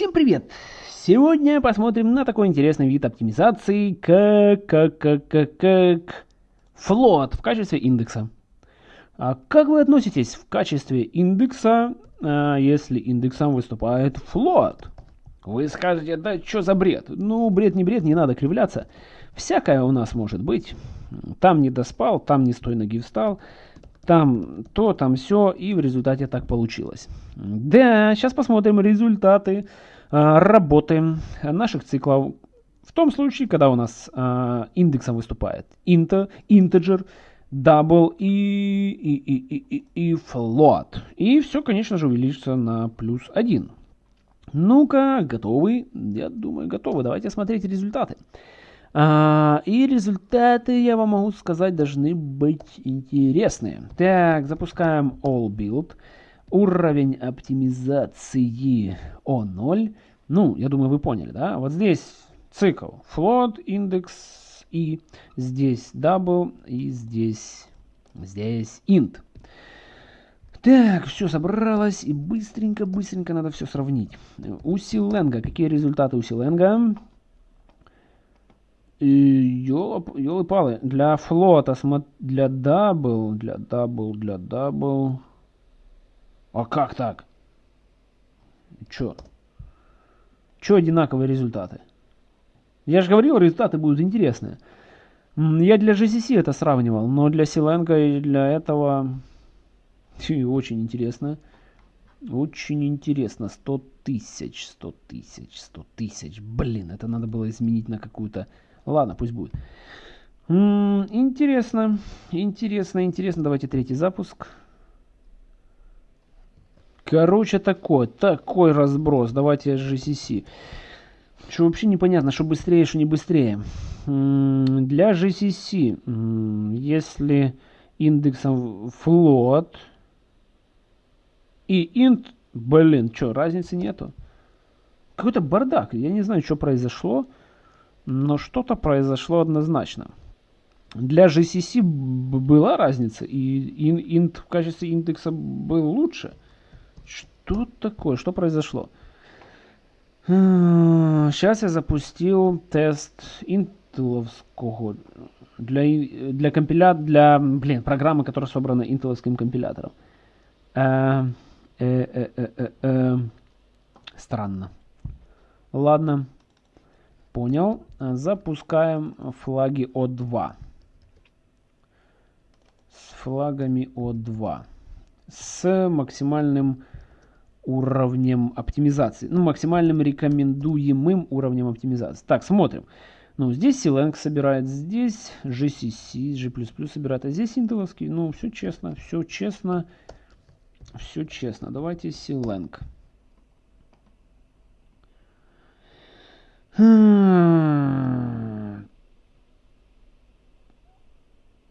Всем привет! Сегодня посмотрим на такой интересный вид оптимизации, как, как, как, как, как float в качестве индекса. А как вы относитесь в качестве индекса, а, если индексом выступает float? Вы скажете, да что за бред? Ну, бред не бред, не надо кривляться. Всякое у нас может быть. Там не доспал, там не с той ноги встал там то, там все, и в результате так получилось. Да, сейчас посмотрим результаты а, работы наших циклов. В том случае, когда у нас а, индексом выступает int, integer, double и, и, и, и, и float. И все, конечно же, увеличится на плюс 1. Ну-ка, готовы? Я думаю, готовы. Давайте смотреть результаты. А, и результаты, я вам могу сказать, должны быть интересные. Так, запускаем All Build. Уровень оптимизации O0. Ну, я думаю, вы поняли, да? Вот здесь цикл float, индекс и здесь double и здесь, здесь int. Так, все собралось и быстренько-быстренько надо все сравнить. У Силенга, какие результаты у Силенга? Ёлы-палы, для флота, для double, для double, для double. А как так? Чё? Чё одинаковые результаты? Я же говорил, результаты будут интересные. Я для GCC это сравнивал, но для Clang а и для этого очень интересно. Очень интересно. 100 тысяч, 100 тысяч, 100 тысяч. Блин, это надо было изменить на какую-то Ладно, пусть будет. М -м, интересно, интересно, интересно. Давайте третий запуск. Короче, такой, такой разброс. Давайте GCC. Что вообще непонятно, что быстрее, что не быстрее. -м, для GCC, если индексом float и int, блин, что, разницы нету? Какой-то бардак. Я не знаю, что произошло. Но что-то произошло однозначно. Для GCC была разница, и int в качестве индекса был лучше. Что такое? Что произошло? Сейчас я запустил тест интеловского для, для компилят, для, блин, программы, которая собрана интеловским компилятором. Э, э, э, э, э, э. Странно. Ладно. Понял. Запускаем флаги О2. С флагами О2. С максимальным уровнем оптимизации. Ну, максимальным рекомендуемым уровнем оптимизации. Так, смотрим. Ну, здесь Silang собирает, здесь GCC, G++ собирает, а здесь интеловский. Ну, все честно, все честно, все честно. Давайте Silang.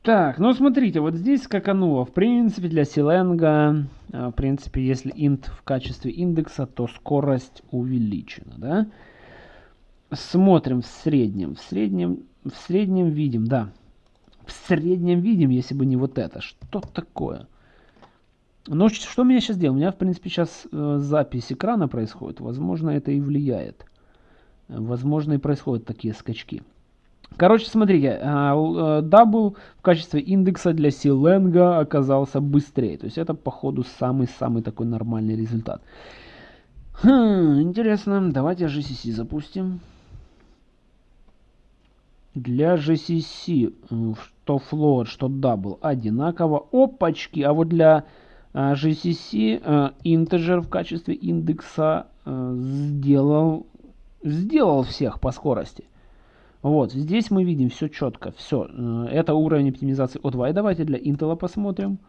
Так, ну смотрите, вот здесь скакануло. В принципе, для Силенга, в принципе, если int в качестве индекса, то скорость увеличена, да? Смотрим в среднем. В среднем, в среднем видим, да. В среднем видим, если бы не вот это. Что такое? Ну, что меня сейчас делает? У меня, в принципе, сейчас э, запись экрана происходит. Возможно, это и влияет возможно и происходят такие скачки. Короче, смотрите, double в качестве индекса для Clang а оказался быстрее. То есть это, походу, самый-самый такой нормальный результат. Хм, интересно. Давайте GCC запустим. Для GCC, что float, что double одинаково. Опачки. А вот для GCC integer в качестве индекса сделал сделал всех по скорости. Вот, здесь мы видим все четко, все. Э, это уровень оптимизации O2. И давайте для Intel посмотрим.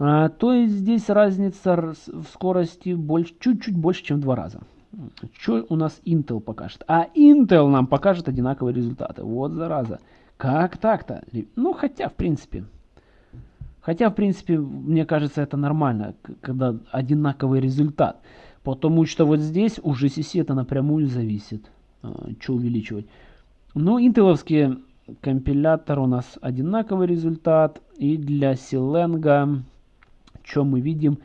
А, то есть здесь разница в скорости чуть-чуть больше, чем в два раза. Что у нас Intel покажет? А Intel нам покажет одинаковые результаты. Вот зараза. Как так-то? Ну, хотя, в принципе. Хотя, в принципе, мне кажется, это нормально, когда одинаковый результат. Потому что вот здесь у GCC это напрямую зависит. А, что увеличивать. Ну, интеловский компилятор у нас одинаковый результат. И для Силенга, что мы видим?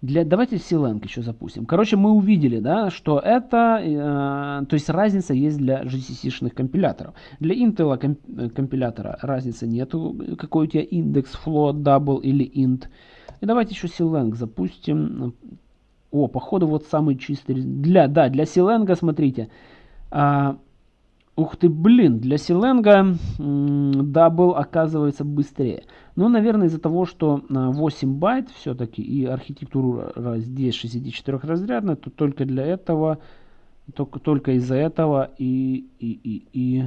Для, давайте Clang еще запустим. Короче, мы увидели, да, что это, э, то есть разница есть для GCC-шных компиляторов. Для Intel комп, э, компилятора разницы нету, какой у тебя индекс, float, double или int. И давайте еще Силенг запустим. О, походу вот самый чистый. Для, да, для Clang а, смотрите. А, Ух ты, блин, для Clang а double оказывается быстрее. Ну, наверное, из-за того, что 8 байт все-таки и архитектура здесь 64-разрядная, то только для этого, только, только из-за этого и, и, и, и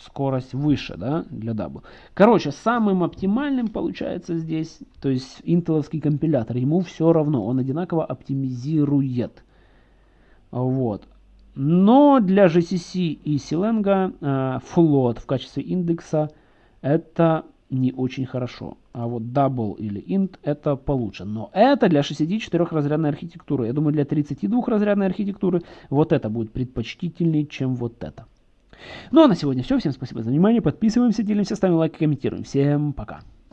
скорость выше, да, для double. Короче, самым оптимальным получается здесь, то есть интеловский компилятор, ему все равно, он одинаково оптимизирует. Вот. Но для GCC и э, float в качестве индекса это не очень хорошо. А вот double или int это получше. Но это для 64-разрядной архитектуры. Я думаю, для 32-разрядной архитектуры вот это будет предпочтительнее, чем вот это. Ну а на сегодня все. Всем спасибо за внимание. Подписываемся, делимся, ставим лайк, комментируем. Всем пока.